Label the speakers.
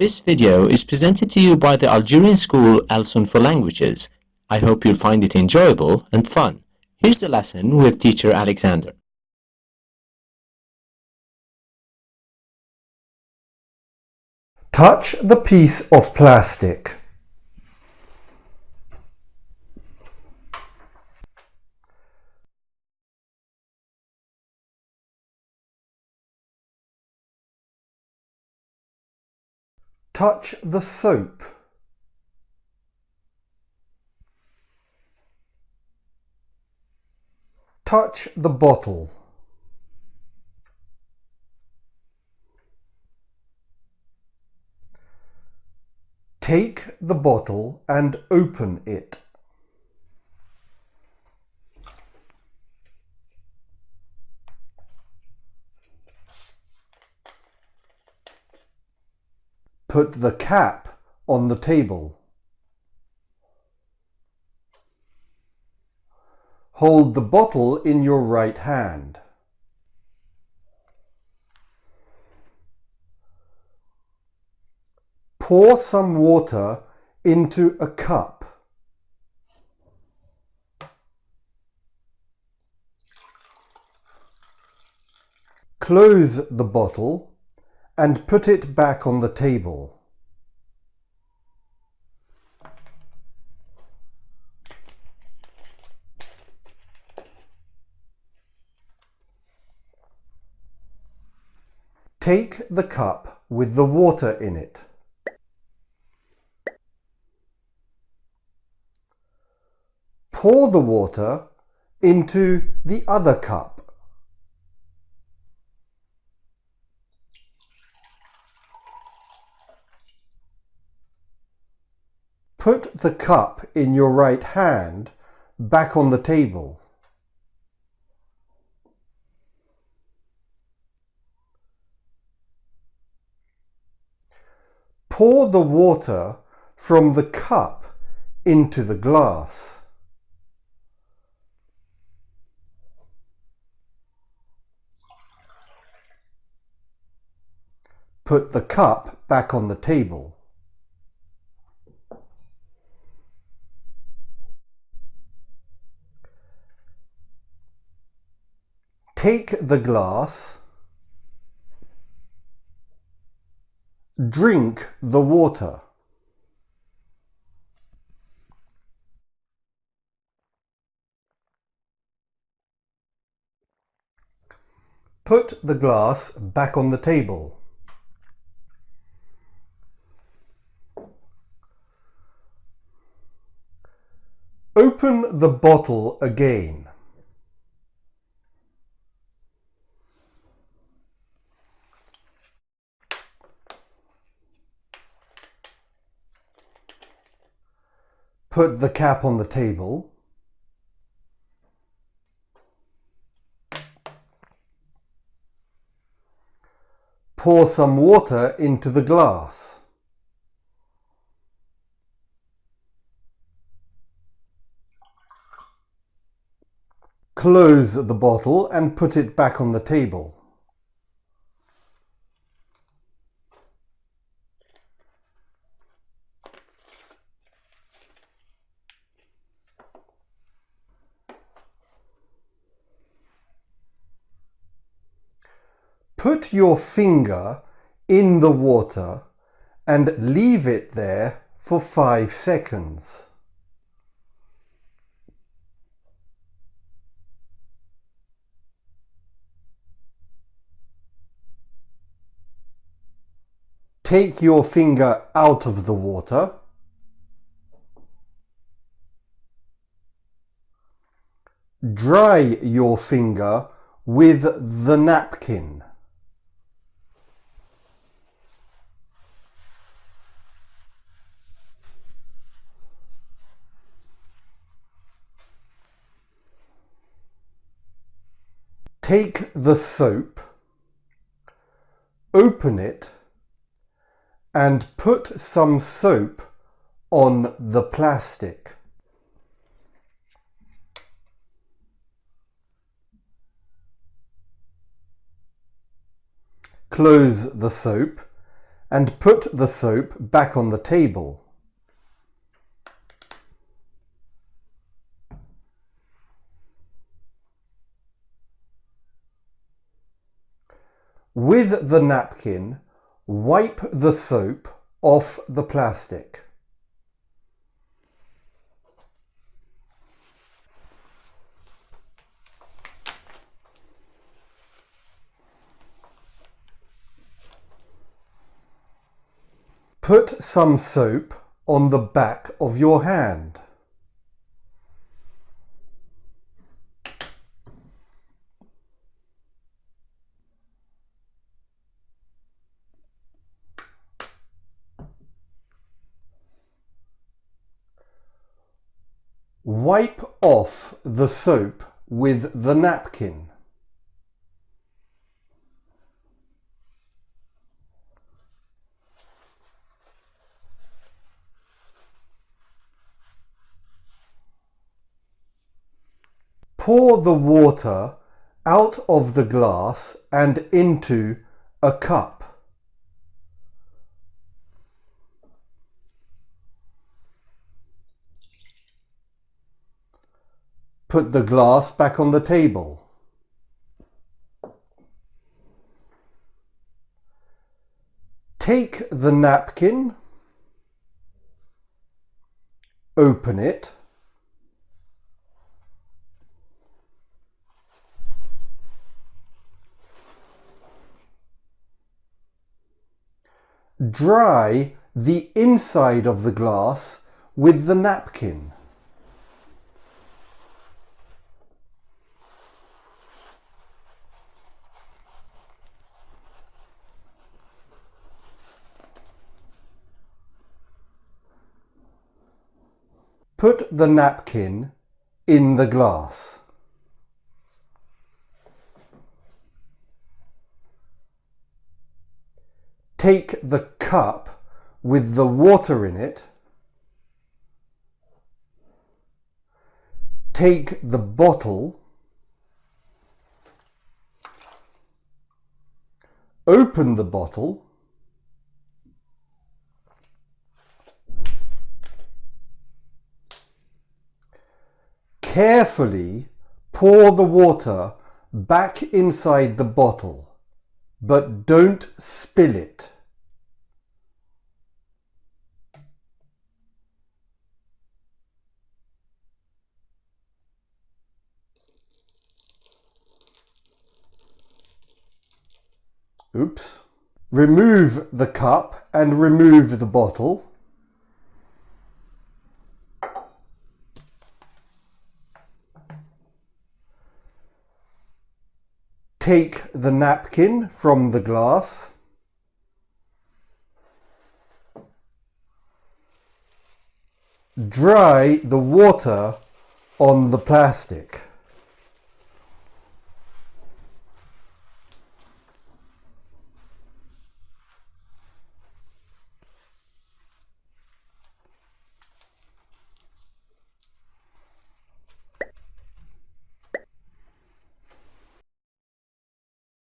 Speaker 1: This video is presented to you by the Algerian school Alsun for Languages. I hope you'll find it enjoyable and fun. Here's the lesson with teacher Alexander.
Speaker 2: Touch the piece of plastic. Touch the soap. Touch the bottle. Take the bottle and open it. Put the cap on the table. Hold the bottle in your right hand. Pour some water into a cup. Close the bottle and put it back on the table. Take the cup with the water in it. Pour the water into the other cup. Put the cup in your right hand back on the table. Pour the water from the cup into the glass. Put the cup back on the table. Take the glass, drink the water. Put the glass back on the table. Open the bottle again. Put the cap on the table. Pour some water into the glass. Close the bottle and put it back on the table. Put your finger in the water and leave it there for five seconds. Take your finger out of the water. Dry your finger with the napkin. Take the soap, open it and put some soap on the plastic. Close the soap and put the soap back on the table. With the napkin, wipe the soap off the plastic. Put some soap on the back of your hand. Wipe off the soap with the napkin. Pour the water out of the glass and into a cup. Put the glass back on the table. Take the napkin, open it, dry the inside of the glass with the napkin. Put the napkin in the glass. Take the cup with the water in it. Take the bottle. Open the bottle. Carefully pour the water back inside the bottle, but don't spill it. Oops. Remove the cup and remove the bottle. Take the napkin from the glass. Dry the water on the plastic.